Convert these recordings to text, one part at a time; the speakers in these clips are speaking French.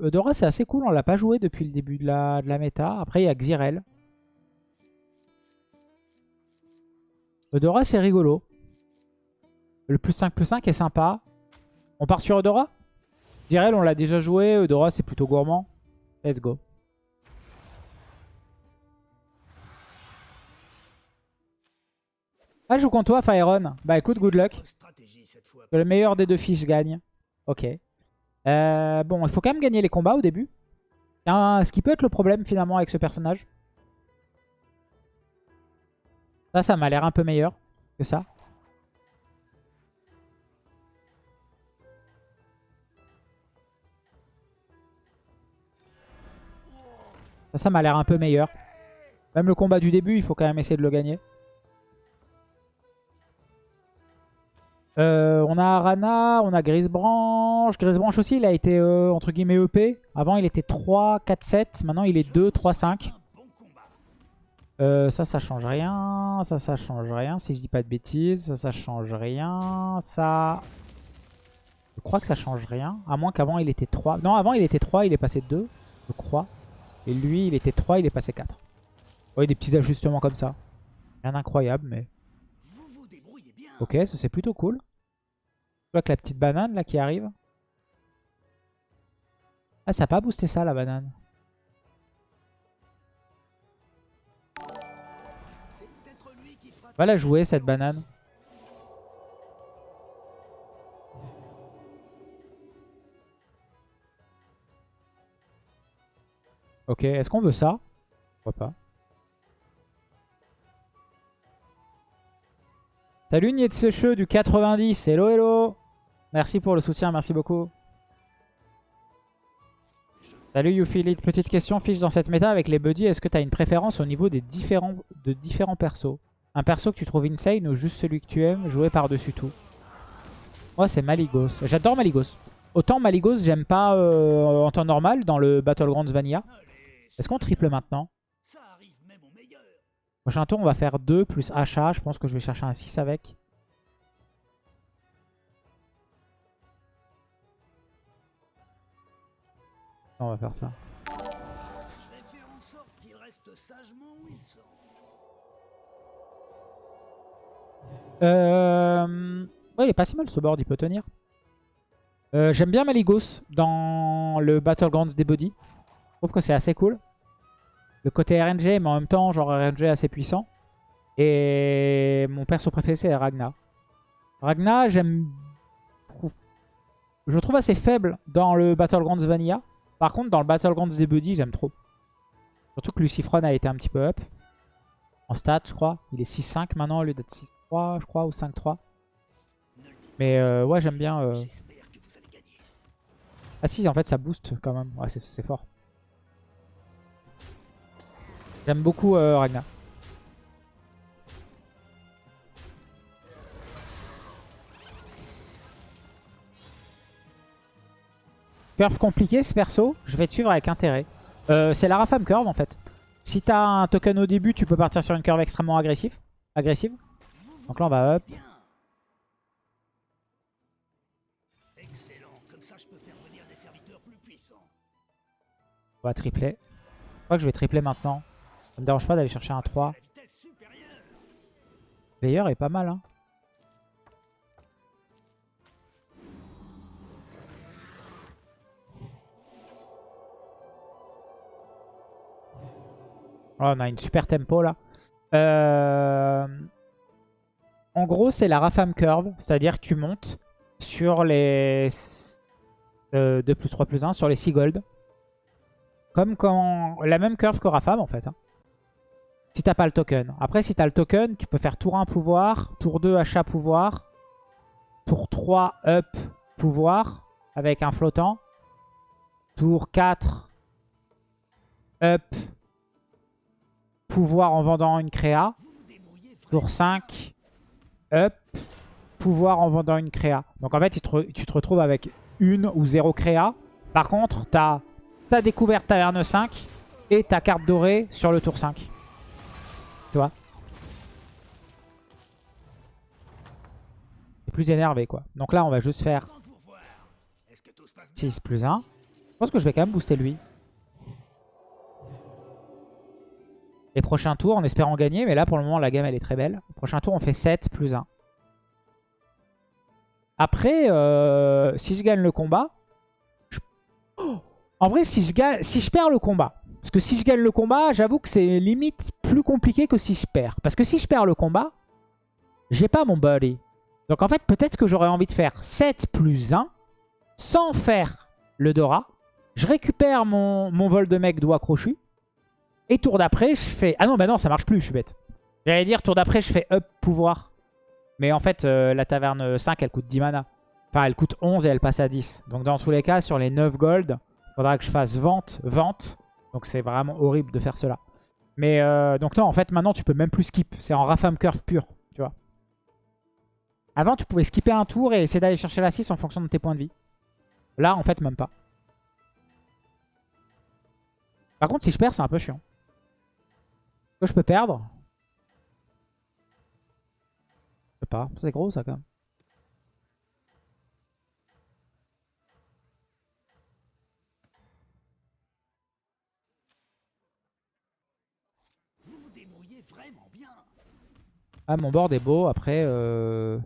Eudora, c'est assez cool. On l'a pas joué depuis le début de la, de la méta. Après, il y a Xyrel. Eudora, c'est rigolo. Le plus 5 plus 5 est sympa. On part sur Eudora? Xyrel, on l'a déjà joué. Eudora, c'est plutôt gourmand. Let's go. Ah, je joue contre toi, Fireon. Bah écoute, good luck. Que le meilleur des deux fiches gagne. Ok. Euh, bon, il faut quand même gagner les combats au début. ce qui peut être le problème finalement avec ce personnage. Ça, ça m'a l'air un peu meilleur que ça. Ça, ça m'a l'air un peu meilleur. Même le combat du début, il faut quand même essayer de le gagner. Euh, on a Arana, on a Grisebranche. Grisebranche aussi, il a été euh, entre guillemets EP. Avant, il était 3, 4, 7. Maintenant, il est 2, 3, 5. ça, ça change rien. Ça, ça change rien. Si je dis pas de bêtises. Ça, ça change rien. Ça... Je crois que ça change rien. À moins qu'avant, il était 3. Non, avant, il était 3. Il est passé 2. Je crois. Et lui, il était 3. Il est passé 4. Vous voyez, des petits ajustements comme ça. Rien d'incroyable, mais... Ok, ça c'est plutôt cool. Je vois que la petite banane là qui arrive. Ah, ça n'a pas boosté ça la banane. Va la jouer cette banane. Ok, est-ce qu'on veut ça? Pourquoi pas Salut Nietsecheux du 90. Hello, hello. Merci pour le soutien, merci beaucoup. Salut YouFeelIt. Petite question, fiche dans cette méta avec les buddies. Est-ce que tu as une préférence au niveau des différents, de différents persos? Un perso que tu trouves insane ou juste celui que tu aimes jouer par-dessus tout? Moi, c'est Maligos. J'adore Maligos. Autant Maligos, j'aime pas euh, en temps normal dans le Battlegrounds Vanilla. Est-ce qu'on triple maintenant? Prochain tour, on va faire 2 plus achat. Je pense que je vais chercher un 6 avec. On va faire ça. Euh... Ouais, il est pas si mal ce board, il peut tenir. Euh, j'aime bien Maligos dans le Battlegrounds des body. Je trouve que c'est assez cool le côté RNG, mais en même temps, genre RNG assez puissant. Et mon perso préféré, c'est Ragna. Ragna, j'aime... Je le trouve assez faible dans le Battlegrounds Vanilla. Par contre, dans le Battlegrounds des Buddy, j'aime trop. Surtout que Lucifron a été un petit peu up. En stats, je crois. Il est 6-5 maintenant au lieu d'être 6-3, je crois, ou 5-3. Mais euh, ouais, j'aime bien... Euh... Ah si, en fait, ça booste quand même. Ouais, c'est fort. J'aime beaucoup euh, Ragnar. Curve compliqué ce perso, je vais te suivre avec intérêt. Euh, c'est la Rafam curve en fait. Si t'as un token au début, tu peux partir sur une curve extrêmement agressive. agressive. Donc là on va up. On va tripler. Je crois que je vais tripler maintenant. Me dérange pas d'aller chercher un 3. Player est pas mal. Hein. Oh, on a une super tempo là. Euh, en gros, c'est la Rafam Curve. C'est-à-dire que tu montes sur les 2 euh, plus 3 plus 1, sur les 6 gold. Comme quand... La même curve que Rafam en fait. Hein. Si t'as pas le token. Après, si t'as le token, tu peux faire tour 1 pouvoir, tour 2 achat pouvoir, tour 3 up pouvoir avec un flottant, tour 4 up pouvoir en vendant une créa, tour 5 up pouvoir en vendant une créa. Donc en fait, tu te, retrouves avec une ou zéro créa. Par contre, tu as ta découverte taverne 5 et ta carte dorée sur le tour 5. Tu vois C'est plus énervé quoi. Donc là on va juste faire 6 plus 1. pense que je vais quand même booster lui. Les prochains tours en espérant gagner. Mais là, pour le moment, la gamme, elle est très belle. Prochain tour, on fait 7 plus 1. Après, euh, si je gagne le combat... Oh en vrai, si je, gagne, si je perds le combat... Parce que si je gagne le combat, j'avoue que c'est limite plus compliqué que si je perds. Parce que si je perds le combat, j'ai pas mon buddy. Donc en fait, peut-être que j'aurais envie de faire 7 plus 1 sans faire le Dora. Je récupère mon, mon vol de mec doigt crochu. Et tour d'après, je fais... Ah non, bah non, ça marche plus, je suis bête. J'allais dire, tour d'après, je fais up pouvoir. Mais en fait, euh, la taverne 5, elle coûte 10 mana. Enfin, elle coûte 11 et elle passe à 10. Donc dans tous les cas, sur les 9 gold, il faudra que je fasse vente, vente. Donc c'est vraiment horrible de faire cela. Mais euh, donc non, en fait, maintenant, tu peux même plus skip. C'est en Rafam Curve pur, tu vois. Avant, tu pouvais skipper un tour et essayer d'aller chercher la 6 en fonction de tes points de vie. Là, en fait, même pas. Par contre, si je perds, c'est un peu chiant que je peux perdre? Je sais pas. C'est gros ça quand même. Ah mon board est beau après euh...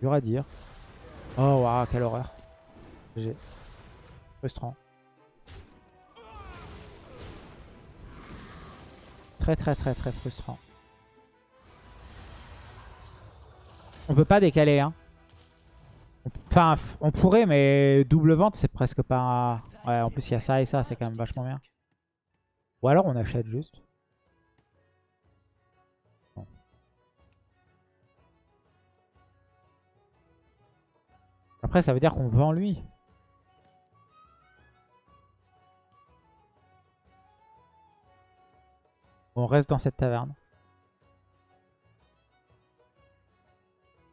dur à dire. Oh waouh quelle horreur. Frustrant. Très très très très frustrant. On peut pas décaler hein. Enfin on pourrait mais double vente c'est presque pas... Ouais en plus il y a ça et ça c'est quand même vachement bien. Ou alors on achète juste. Après ça veut dire qu'on vend lui. On reste dans cette taverne.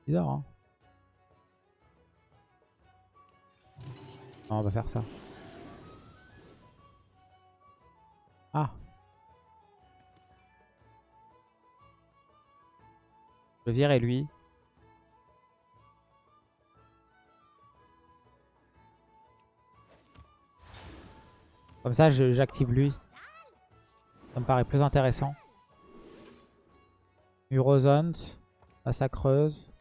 Bizarre, hein On va faire ça. Ah Je virer lui. Comme ça, j'active lui. Ça me paraît plus intéressant. Urozont. Massacreuse.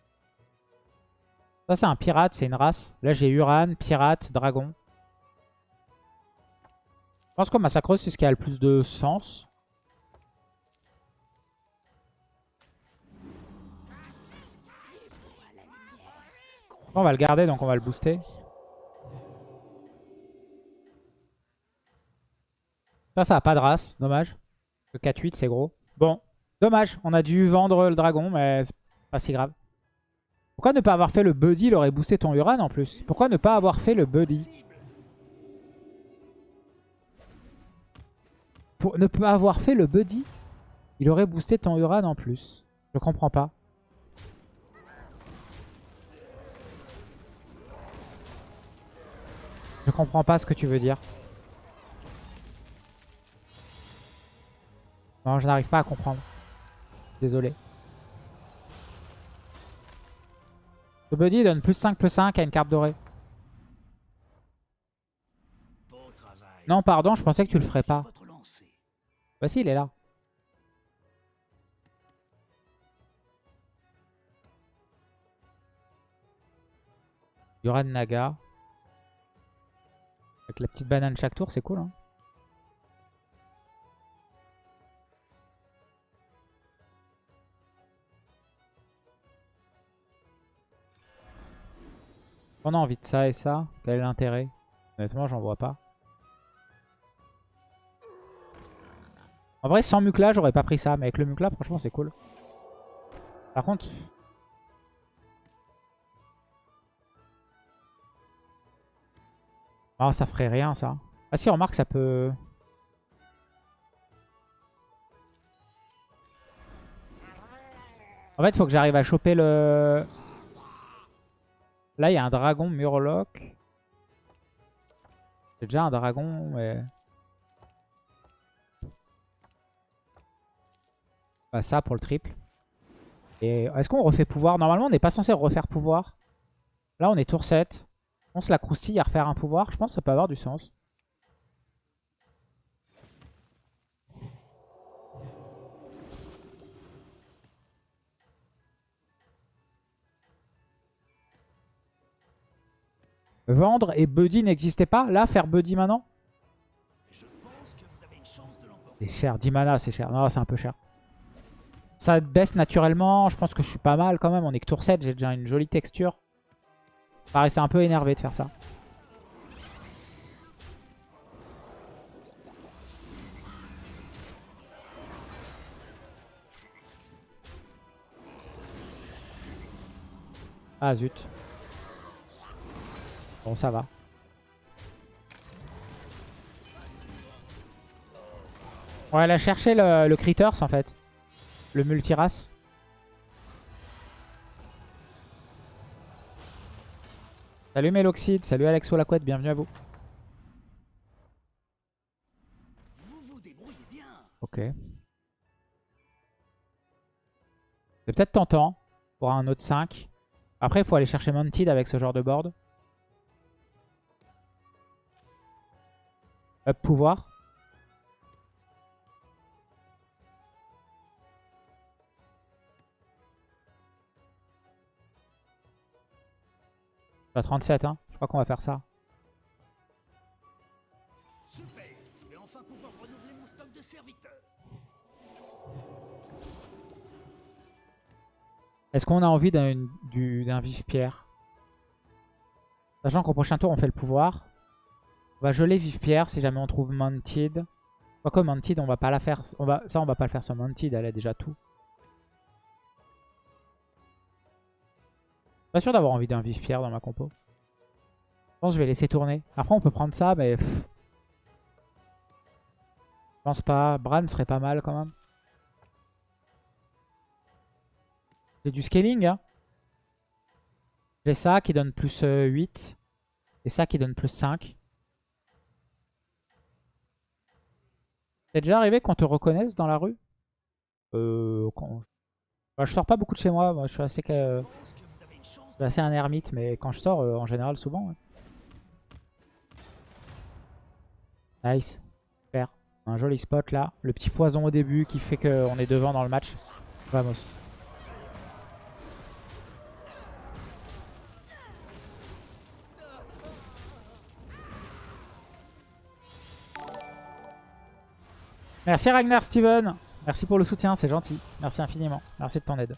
Ça, c'est un pirate, c'est une race. Là, j'ai Uran, pirate, dragon. Je pense que Massacreuse, c'est ce qui a le plus de sens. On va le garder, donc on va le booster. Ça, ça a pas de race. Dommage. Le 4-8, c'est gros. Bon, dommage. On a dû vendre le dragon, mais c'est pas si grave. Pourquoi ne pas avoir fait le buddy Il aurait boosté ton Uran en plus? Pourquoi ne pas avoir fait le buddy? Pour ne pas avoir fait le buddy, il aurait boosté ton Uran en plus. Je comprends pas. Je comprends pas ce que tu veux dire. Non, je n'arrive pas à comprendre. Désolé. Le buddy donne plus 5 plus 5 à une carte dorée. Non, pardon, je pensais que tu le ferais pas. Bah si, il est là. Yoran Naga. Avec la petite banane chaque tour, c'est cool. Hein On a envie de ça et ça? Quel est l'intérêt? Honnêtement, j'en vois pas. En vrai, sans Mukla, j'aurais pas pris ça. Mais avec le Mukla, franchement, c'est cool. Par contre... Ah, ça ferait rien, ça. Ah si, remarque, ça peut... En fait, faut que j'arrive à choper le... Là, il y a un dragon Murloc. C'est déjà un dragon, mais... Bah, ça pour le triple. Et est-ce qu'on refait pouvoir? Normalement, on n'est pas censé refaire pouvoir. Là, on est tour 7. On se la croustille à refaire un pouvoir. Je pense que ça peut avoir du sens. Vendre et Buddy n'existait pas. Là, faire Buddy maintenant? C'est cher. 10 mana, c'est cher. Non, c'est un peu cher. Ça baisse naturellement. Je pense que je suis pas mal quand même. On est que tour 7. J'ai déjà une jolie texture. Paraissait un peu énervé de faire ça. Ah zut. Bon, ça va. Ouais, elle a cherché le, le Critters en fait. Le multirace. Salut Meloxide, salut Alexo Lacouette, bienvenue à vous. Ok. C'est peut-être tentant pour un autre 5. Après, il faut aller chercher Mounted avec ce genre de board. Up pouvoir. À 37, hein. Je crois qu'on va faire ça. Est-ce qu'on a envie d'un vif pierre Sachant qu'au prochain tour on fait le pouvoir. On va geler vif pierre si jamais on trouve Mounted. Quoique Mounted on va pas la faire. Va, ça on va pas le faire sur Mounted, elle a déjà tout. Pas sûr d'avoir envie d'un vif pierre dans ma compo. Je pense que je vais laisser tourner. Après on peut prendre ça mais... Je pense pas. Bran serait pas mal quand même. J'ai du scaling. Hein. J'ai ça qui donne plus 8. Euh, et ça qui donne plus 5. C'est déjà arrivé qu'on te reconnaisse dans la rue? Euh, quand... Bah, je sors pas beaucoup de chez moi. moi je suis assez, un ermite. Mais quand je sors, euh, en général, souvent. Nice. Super. Un joli spot là. Le petit poison au début qui fait qu'on est devant dans le match. Vamos. Merci Ragnar Steven. Merci pour le soutien, c'est gentil. Merci infiniment. Merci de ton aide.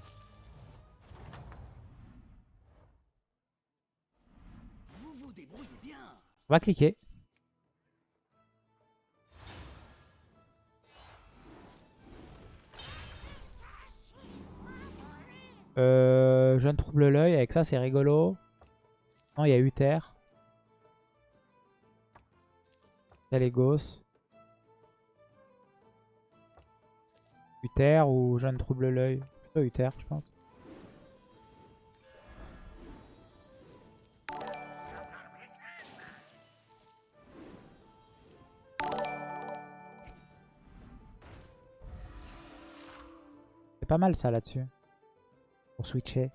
On va cliquer. Euh, je ne trouble l'œil. Avec ça, c'est rigolo. Non, il y a Uther. Telegos. Uther ou Jeanne trouble l'œil. Plutôt Uther, je pense. C'est pas mal ça là-dessus. Pour switcher.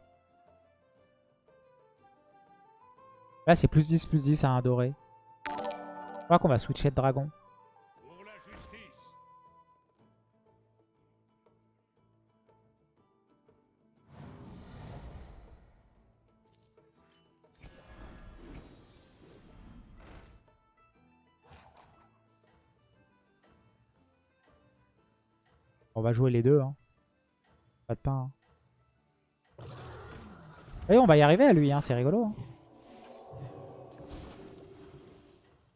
Là c'est plus 10 plus 10 à un doré. Je crois qu'on va switcher de dragon. On va jouer les deux. Hein. Pas de pain. Hein. Et on va y arriver à lui, hein. c'est rigolo. Hein.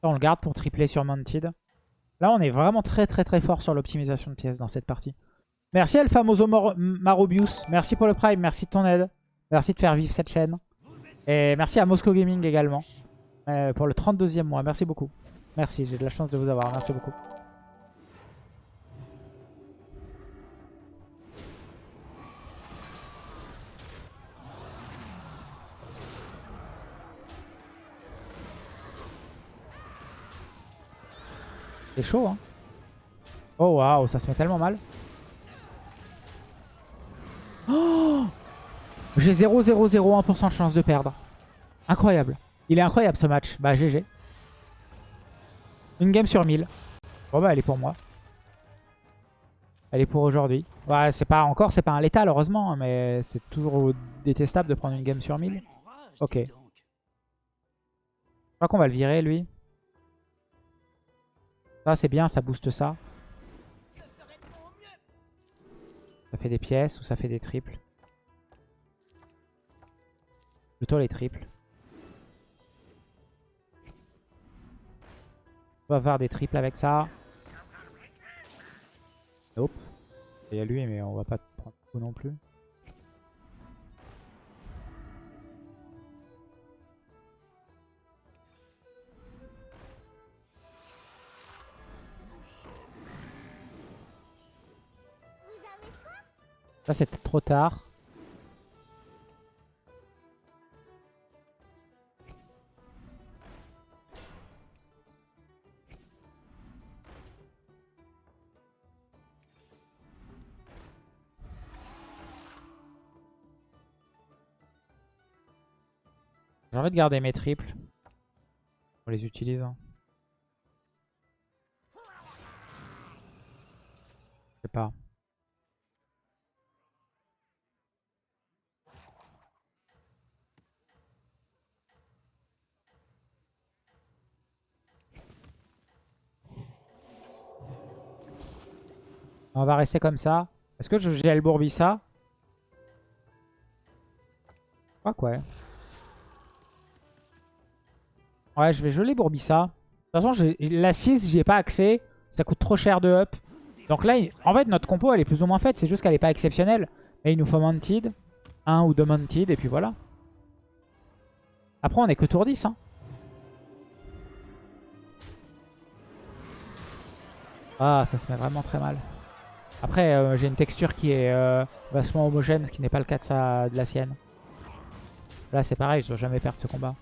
On le garde pour tripler sur Mounted. Là, on est vraiment très très très fort sur l'optimisation de pièces dans cette partie. Merci Alfamoso Marobius. Merci pour le prime. Merci de ton aide. Merci de faire vivre cette chaîne. Et merci à Moscow Gaming également. Euh, pour le 32e mois. Merci beaucoup. Merci, j'ai de la chance de vous avoir. Merci beaucoup. C'est chaud, hein. Oh, waouh, ça se met tellement mal. Oh J'ai 0,001% de chance de perdre. Incroyable. Il est incroyable ce match. Bah GG. Une game sur 1000. Bon bah elle est pour moi. Elle est pour aujourd'hui. Ouais, c'est pas encore, c'est pas un létal heureusement, mais c'est toujours détestable de prendre une game sur 1000. Ok. Je crois qu'on va le virer lui. Ça c'est bien, ça booste ça. Ça fait des pièces ou ça fait des triples. Plutôt les triples. On va faire des triples avec ça. Hop. Il y a lui, mais on va pas prendre tout non plus. Ça, c'était trop tard. J'ai envie de garder mes triples. On les utilise. Hein. Je sais pas. On va rester comme ça. Est-ce que je gèle Bourbissa Je crois que ouais. Ouais, je vais geler Bourbissa. De toute façon, la 6, j'y ai pas accès. Ça coûte trop cher de up. Donc là, en fait, notre compo, elle est plus ou moins faite. C'est juste qu'elle est pas exceptionnelle. Mais il nous faut Mounted. Un ou deux Mounted, et puis voilà. Après, on est que tour 10. Hein. Ah, ça se met vraiment très mal. Après, euh, j'ai une texture qui est euh, vachement homogène, ce qui n'est pas le cas de, sa, de la sienne. Là, c'est pareil, je dois jamais perdre ce combat.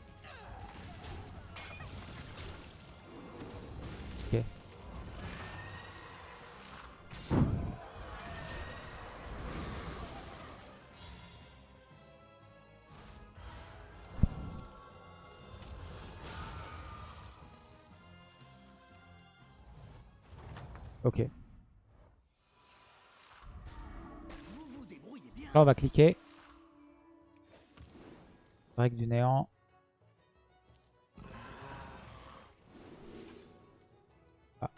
On va cliquer. Règle du néant. Ah.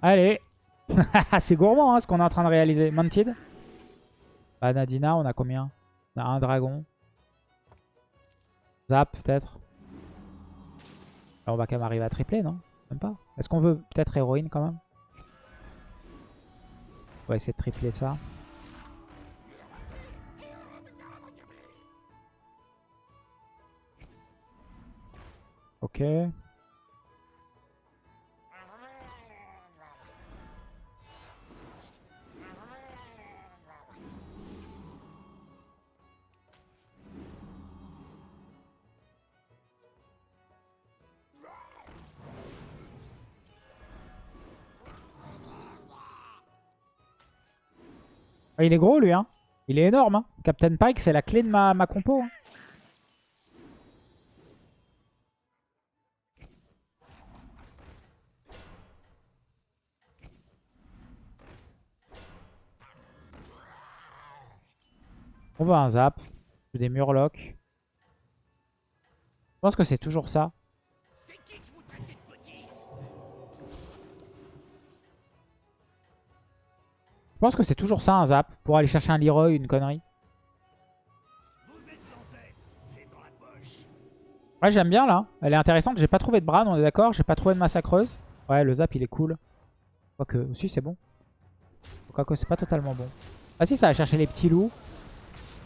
Allez C'est gourmand hein, ce qu'on est en train de réaliser. Mounted bah, Nadina, on a combien? On a un dragon. Zap peut-être. On va quand même arriver à tripler, non? Même pas. Est-ce qu'on veut peut-être héroïne quand même? On va essayer de tripler ça. Ok. Ah, il est gros lui, hein. Il est énorme. Hein. Captain Pike, c'est la clé de ma, ma compo. Hein. On va un zap. Des murlocs. Je pense que c'est toujours ça. Je pense que c'est toujours ça un zap. Pour aller chercher un Leroy, une connerie. Ouais, j'aime bien là. Elle est intéressante. J'ai pas trouvé de Bran, on est d'accord. J'ai pas trouvé de massacreuse. Ouais, le zap il est cool. Quoique, aussi c'est bon. Quoique, c'est pas totalement bon. Ah si, ça va chercher les petits loups.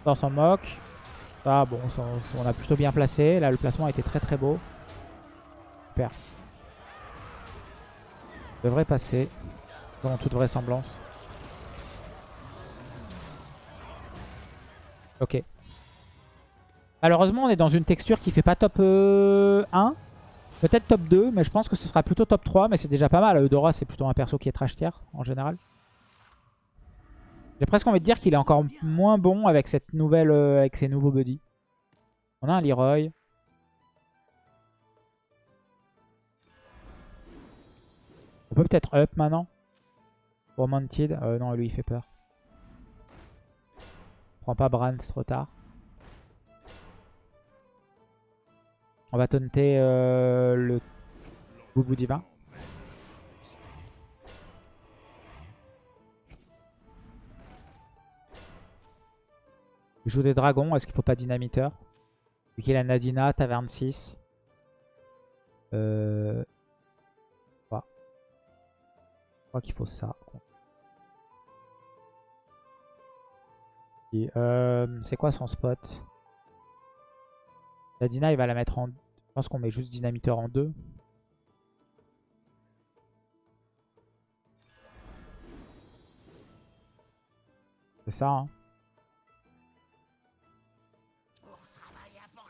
Dans son moque. Ah bon, on a plutôt bien placé. Là, le placement a été très très beau. Super. Devrait passer. Dans toute vraisemblance. Ok. Malheureusement, on est dans une texture qui fait pas top 1. Euh, Peut-être top 2, mais je pense que ce sera plutôt top 3. Mais c'est déjà pas mal. Eudora, c'est plutôt un perso qui est trash tier en général. J'ai presque envie de dire qu'il est encore moins bon avec cette nouvelle, euh, avec ses nouveaux buddies. On a un Leroy. On peut peut-être up maintenant. Romanted. Euh, non, lui il fait peur. Prends pas Bran, c'est trop tard. On va taunter euh, le Boubou Divin. Il joue des dragons, est-ce qu'il faut pas dynamiteur? Vu qu'il a Nadina, Taverne 6. Euh... Je crois qu'il faut ça. Euh, c'est quoi son spot? Nadina, il va la mettre en... Je pense qu'on met juste dynamiteur en 2. C'est ça, hein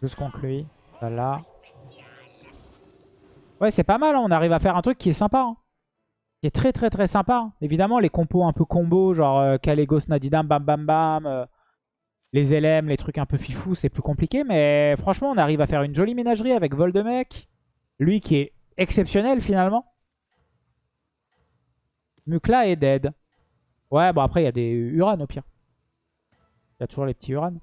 Juste contre lui. Ça là. Ouais, c'est pas mal. Hein. On arrive à faire un truc qui est sympa. Hein. Qui est très très très sympa. Évidemment, les compos un peu combo, genre euh, Kalégos, Nadidam, bam bam bam. Euh, les LM, les trucs un peu fifou, c'est plus compliqué. Mais franchement, on arrive à faire une jolie ménagerie avec Voldemec. Lui qui est exceptionnel finalement. Mukla est dead. Ouais, bon après, il y a des Uran au pire. Il y a toujours les petits Uran.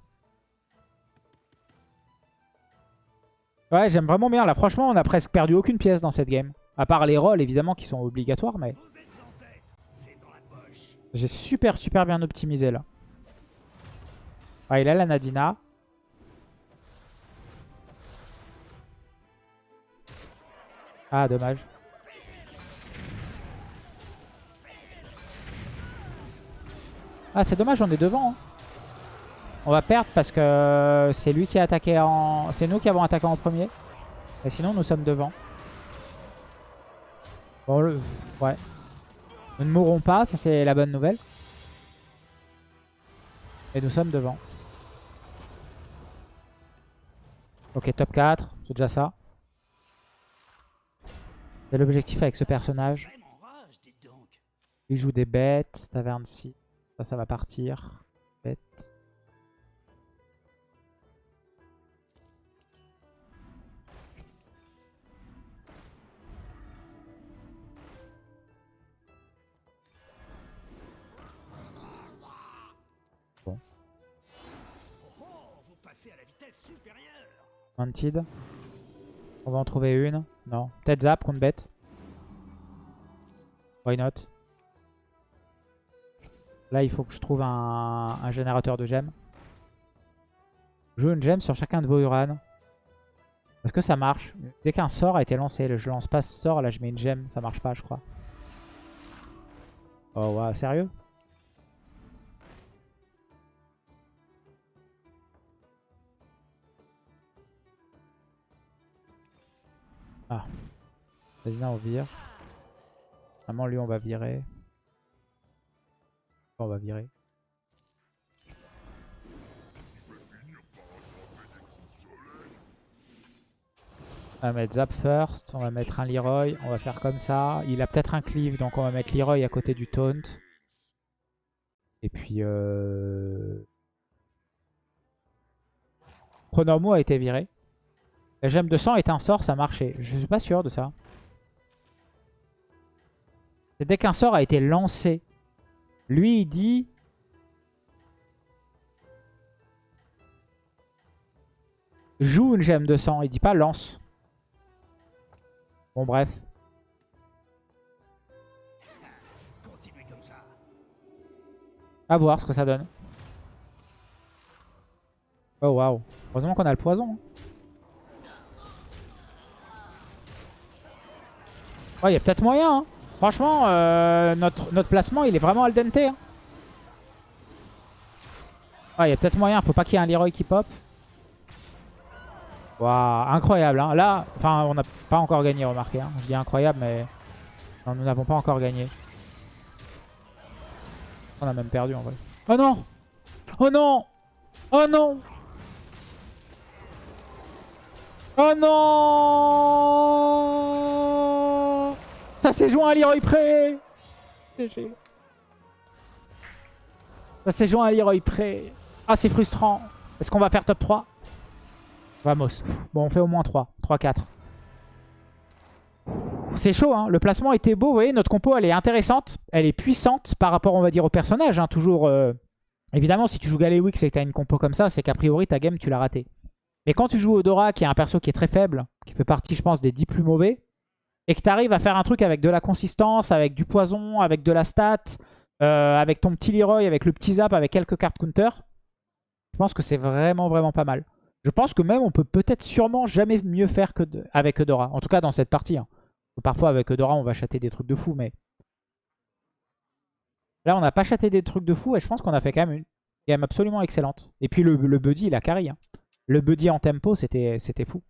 Ouais, j'aime vraiment bien. Là, franchement, on a presque perdu aucune pièce dans cette game. À part les rolls, évidemment, qui sont obligatoires, mais... J'ai super, super bien optimisé, là. Ah, il a la Nadina. Ah, dommage. Ah, c'est dommage, on est devant. Hein. On va perdre parce que c'est lui qui a attaqué en... C'est nous qui avons attaqué en premier. Et sinon, nous sommes devant. Bon, ouais. Nous ne mourrons pas, ça c'est la bonne nouvelle. Et nous sommes devant. Ok, top 4, c'est déjà ça. C'est l'objectif avec ce personnage. Il joue des bêtes, taverne 6. Ça, ça va partir. Bête. On va en trouver une. Non. Peut-être Zap contre bête. Why not? Là, il faut que je trouve un, générateur de gemmes. Joue une gemme sur chacun de vos Uran. Est-ce que ça marche? Dès qu'un sort a été lancé, je lance pas ce sort, là je mets une gemme, ça marche pas je crois. Oh ouais, sérieux? Vas-y, on vire. Vraiment, lui, on va virer. On va virer. On va mettre Zap first, on va mettre un Leroy, on va faire comme ça. Il a peut-être un cleave, donc on va mettre Leroy à côté du taunt. Et puis... Euh... Pronormo a été viré. La gemme de sang est un sort, ça marchait. Je suis pas sûr de ça. C'est dès qu'un sort a été lancé. Lui, il dit... Joue une gemme de sang. Il dit pas lance. Bon, bref. À voir ce que ça donne. Oh, waouh. Heureusement qu'on a le poison. Hein. il y a peut-être moyen. Hein. Franchement, euh, notre, notre placement, il est vraiment al dente. Hein. il y a peut-être moyen. Faut pas qu'il y ait un Leroy qui pop. Waouh, incroyable. Hein. Là, enfin, on n'a pas encore gagné, remarquez. Hein. Je dis incroyable, mais nous n'avons pas encore gagné. On a même perdu en vrai. Oh non Oh non Oh non Oh non Ça s'est joint à Leroy Pré GG. Ça s'est joué à Leroy Pré. Ah, c'est frustrant. Est-ce qu'on va faire top 3 Vamos. Bon, on fait au moins 3. 3-4. C'est chaud, hein. Le placement était beau. Vous voyez, notre compo, elle est intéressante. Elle est puissante par rapport, on va dire, au personnage. Hein. Toujours... Euh, évidemment, si tu joues Galewix et que tu as une compo comme ça, c'est qu'a priori, ta game, tu l'as raté. Mais quand tu joues Odora, qui est un perso qui est très faible, qui fait partie, je pense, des 10 plus mauvais, et que tu arrives à faire un truc avec de la consistance, avec du poison, avec de la stat, euh, avec ton petit Leroy, avec le petit zap, avec quelques cartes counter, je pense que c'est vraiment, vraiment pas mal. Je pense que même on peut peut-être sûrement jamais mieux faire que avec Eudora. En tout cas dans cette partie. Hein. Parfois avec Eudora on va chater des trucs de fou, mais... Là on n'a pas chaté des trucs de fou et je pense qu'on a fait quand même une game absolument excellente. Et puis le, buddy il a carry. Hein. Le buddy en tempo c'était fou.